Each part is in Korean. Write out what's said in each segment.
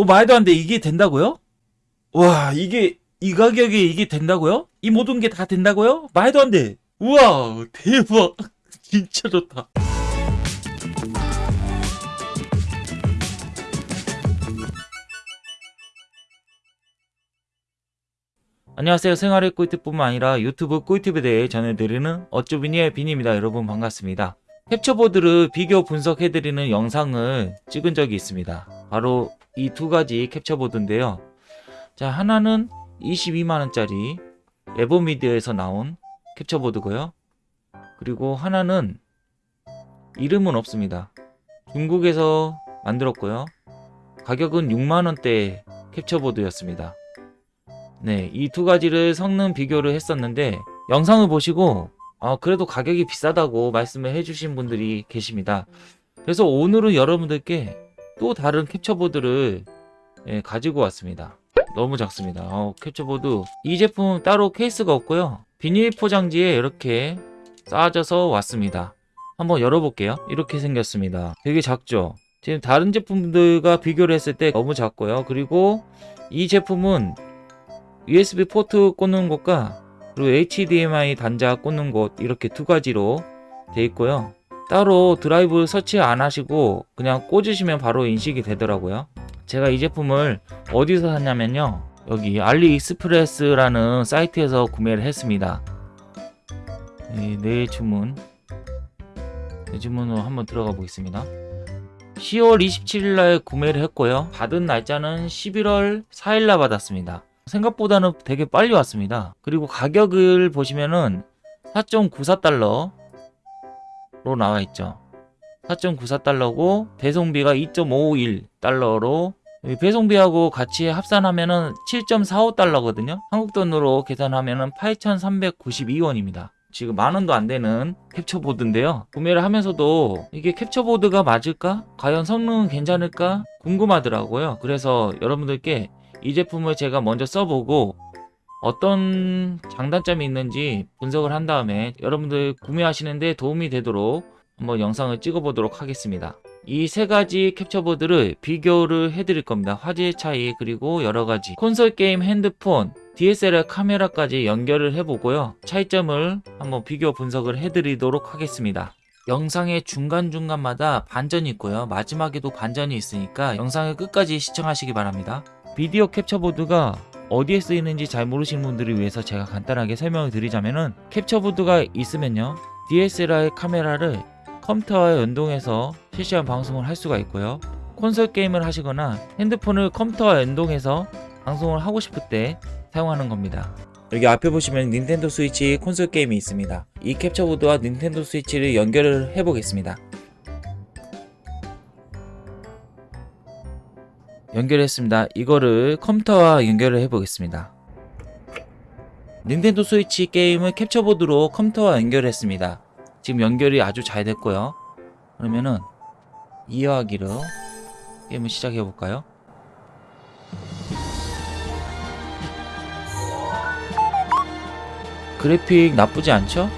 오 말도 안 돼. 이게 된다고요? 와 이게 이 가격에 이게 된다고요? 이 모든 게 다 된다고요? 말도 안 돼. 우와 대박. 진짜 좋다. 안녕하세요. 생활의 꿀팁뿐만 아니라 유튜브 꿀팁에 대해 전해드리는 어쭈비니의 빈입니다. 여러분 반갑습니다. 캡처보드를 비교 분석해드리는 영상을 찍은 적이 있습니다. 바로 이 두 가지 캡처보드인데요. 자 하나는 22만원짜리 에버미디어에서 나온 캡처보드고요. 그리고 하나는 이름은 없습니다. 중국에서 만들었고요. 가격은 6만원대 캡처보드였습니다. 네, 이 두 가지를 성능 비교를 했었는데 영상을 보시고 아, 그래도 가격이 비싸다고 말씀을 해주신 분들이 계십니다. 그래서 오늘은 여러분들께 또 다른 캡처보드를 예, 가지고 왔습니다. 너무 작습니다. 어, 캡처보드 이 제품 따로 케이스가 없고요. 비닐 포장지에 이렇게 쌓아져서 왔습니다. 한번 열어볼게요. 이렇게 생겼습니다. 되게 작죠? 지금 다른 제품들과 비교를 했을 때 너무 작고요. 그리고 이 제품은 USB 포트 꽂는 곳과 그리고 HDMI 단자 꽂는 곳 이렇게 두 가지로 돼 있고요. 따로 드라이브 설치 안 하시고 그냥 꽂으시면 바로 인식이 되더라고요. 제가 이 제품을 어디서 샀냐면요. 여기 알리익스프레스라는 사이트에서 구매를 했습니다. 네, 내 주문 내 주문으로 한번 들어가 보겠습니다. 10월 27일 날 구매를 했고요. 받은 날짜는 11월 4일 날 받았습니다. 생각보다는 되게 빨리 왔습니다. 그리고 가격을 보시면은 4.94달러 로 나와 있죠. 4.94달러고 배송비가 2.51달러로 배송비하고 같이 합산하면 은 7.45달러거든요. 한국 돈으로 계산하면 은 8,392원입니다. 지금 만 원도 안 되는 캡처보드인데요. 구매를 하면서도 이게 캡처보드가 맞을까? 과연 성능은 괜찮을까? 궁금하더라고요. 그래서 여러분들께 이 제품을 제가 먼저 써보고 어떤 장단점이 있는지 분석을 한 다음에 여러분들 구매하시는데 도움이 되도록 한번 영상을 찍어 보도록 하겠습니다. 이 세 가지 캡처보드를 비교를 해드릴 겁니다. 화질 차이 그리고 여러 가지 콘솔 게임 핸드폰 DSLR 카메라까지 연결을 해보고요. 차이점을 한번 비교 분석을 해드리도록 하겠습니다. 영상의 중간중간마다 반전이 있고요. 마지막에도 반전이 있으니까 영상을 끝까지 시청하시기 바랍니다. 비디오 캡처보드가 어디에 쓰이는지 잘 모르시는 분들을 위해서 제가 간단하게 설명을 드리자면은 캡처보드가 있으면요. DSLR 카메라를 컴퓨터와 연동해서 실시간 방송을 할 수가 있고요. 콘솔 게임을 하시거나 핸드폰을 컴퓨터와 연동해서 방송을 하고 싶을 때 사용하는 겁니다. 여기 앞에 보시면 닌텐도 스위치 콘솔 게임이 있습니다. 이 캡처보드와 닌텐도 스위치를 연결을 해 보겠습니다 연결했습니다. 이거를 컴퓨터와 연결을 해보겠습니다. 닌텐도 스위치 게임을 캡처보드로 컴퓨터와 연결했습니다. 지금 연결이 아주 잘 됐고요. 그러면은 이어하기로 게임을 시작해볼까요? 그래픽 나쁘지 않죠?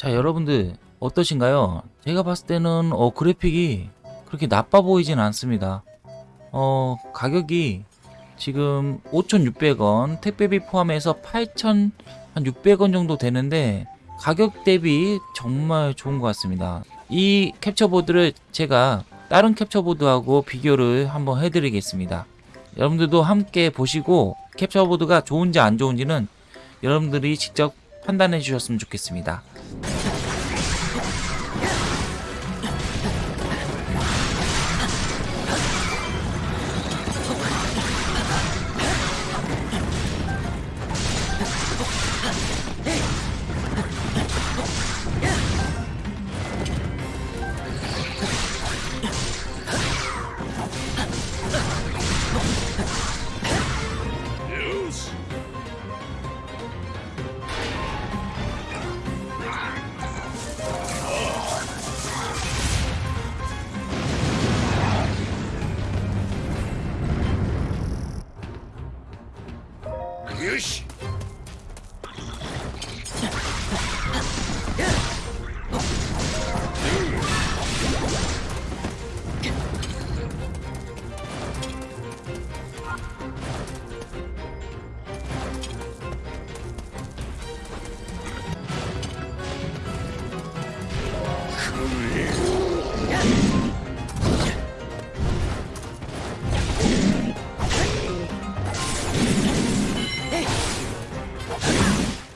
자 여러분들 어떠신가요? 제가 봤을 때는 어 그래픽이 그렇게 나빠 보이진 않습니다. 어 가격이 지금 5,600원 택배비 포함해서 8,600원 정도 되는데 가격 대비 정말 좋은 것 같습니다. 이 캡처보드를 제가 다른 캡처보드하고 비교를 한번 해드리겠습니다. 여러분들도 함께 보시고 캡처보드가 좋은지 안 좋은지는 여러분들이 직접 판단해 주셨으면 좋겠습니다.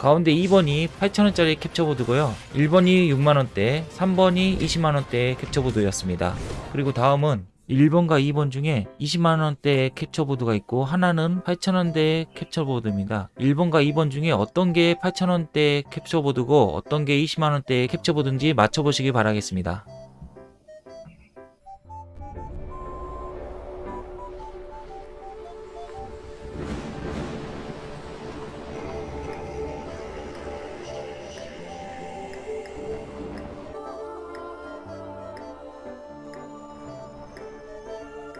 가운데 2번이 8,000원짜리 캡처보드고요. 1번이 6만원대, 3번이 20만원대의 캡처보드였습니다. 그리고 다음은 1번과 2번 중에 20만원대의 캡처보드가 있고 하나는 8,000원대의 캡처보드입니다. 1번과 2번 중에 어떤 게 8,000원대 캡처보드고 어떤 게 20만원대의 캡처보드인지 맞춰보시기 바라겠습니다.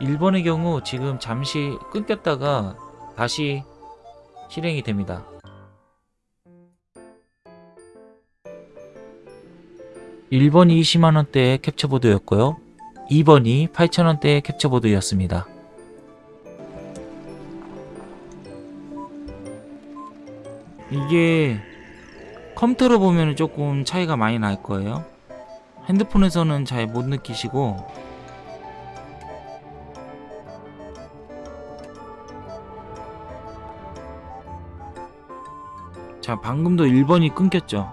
일번의 경우 지금 잠시 끊겼다가 다시 실행이 됩니다. 1번이 20만원대의 캡처보드였고요. 2번이 8,000원대의 캡처보드였습니다. 이게 컴퓨터로 보면 조금 차이가 많이 날 거예요. 핸드폰에서는 잘 못 느끼시고 자 방금도 1번이 끊겼죠?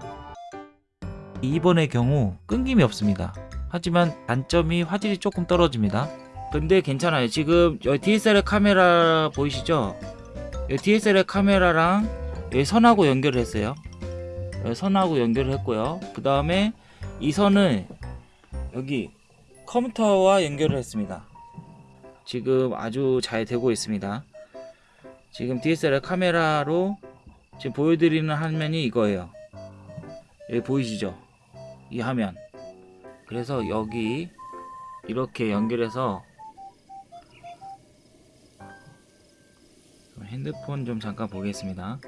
2번의 경우 끊김이 없습니다. 하지만 단점이 화질이 조금 떨어집니다. 근데 괜찮아요. 지금 여기 DSLR 카메라 보이시죠? 여기 DSLR 카메라랑 여기 선하고 연결을 했어요. 여기 선하고 연결을 했고요. 그 다음에 이 선을 여기 컴퓨터와 연결을 했습니다. 지금 아주 잘 되고 있습니다. 지금 DSLR 카메라로 지금 보여드리는 화면이 이거예요. 여기 보이시죠? 이 화면. 그래서 여기 이렇게 연결해서 핸드폰 좀 잠깐 보겠습니다.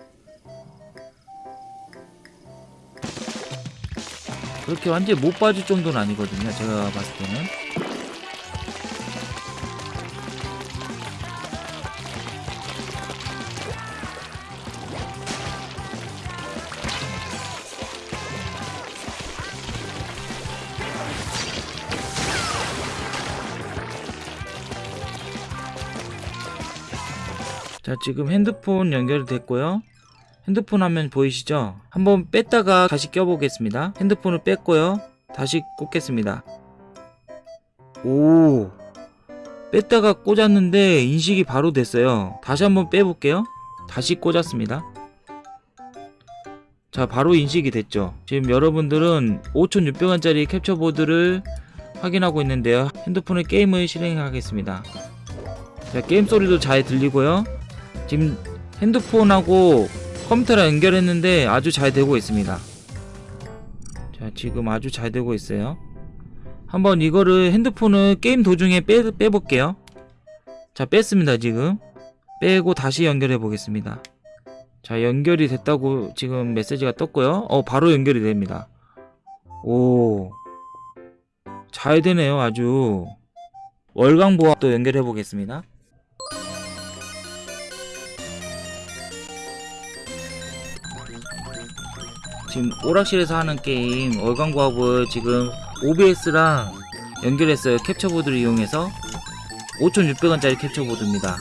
그렇게 완전히 못 봐줄 정도는 아니거든요. 제가 봤을 때는. 자 지금 핸드폰 연결됐고요. 핸드폰 화면 보이시죠? 한번 뺐다가 다시 껴보겠습니다. 핸드폰을 뺐고요. 다시 꽂겠습니다. 오. 뺐다가 꽂았는데 인식이 바로 됐어요. 다시 한번 빼볼게요. 다시 꽂았습니다. 자 바로 인식이 됐죠. 지금 여러분들은 5600원짜리 캡처보드를 확인하고 있는데요. 핸드폰에 게임을 실행하겠습니다. 자 게임 소리도 잘 들리고요 지금 핸드폰하고 컴퓨터랑 연결했는데 아주 잘 되고 있습니다. 자 지금 아주 잘 되고 있어요. 한번 이거를 핸드폰을 게임 도중에 빼, 빼볼게요. 자 뺐습니다 지금. 빼고 다시 연결해 보겠습니다. 자 연결이 됐다고 지금 메시지가 떴고요. 어 바로 연결이 됩니다. 오. 잘 되네요, 아주. 월광 보합도 연결해 보겠습니다. 지금 오락실에서 하는 게임 월광 보합을 지금 OBS랑 연결했어요. 캡처보드를 이용해서 5,600원짜리 캡처보드입니다.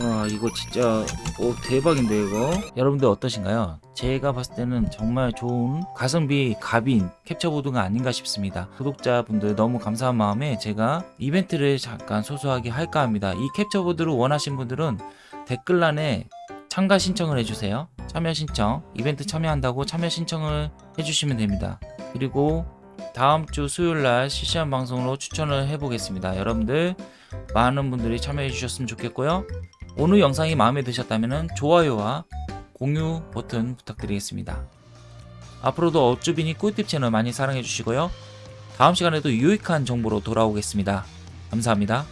와 이거 진짜 오 대박인데 이거 여러분들 어떠신가요? 제가 봤을 때는 정말 좋은 가성비 갑인 캡처보드가 아닌가 싶습니다. 구독자분들 너무 감사한 마음에 제가 이벤트를 잠깐 소소하게 할까 합니다. 이 캡처보드를 원하신 분들은 댓글란에 참가 신청을 해주세요. 참여 신청 이벤트 참여한다고 참여 신청을 해주시면 됩니다. 그리고 다음 주 수요일날 실시간 방송으로 추천을 해보겠습니다. 여러분들 많은 분들이 참여해 주셨으면 좋겠고요. 오늘 영상이 마음에 드셨다면 좋아요와 공유 버튼 부탁드리겠습니다. 앞으로도 어쭈비니 꿀팁 채널 많이 사랑해 주시고요. 다음 시간에도 유익한 정보로 돌아오겠습니다. 감사합니다.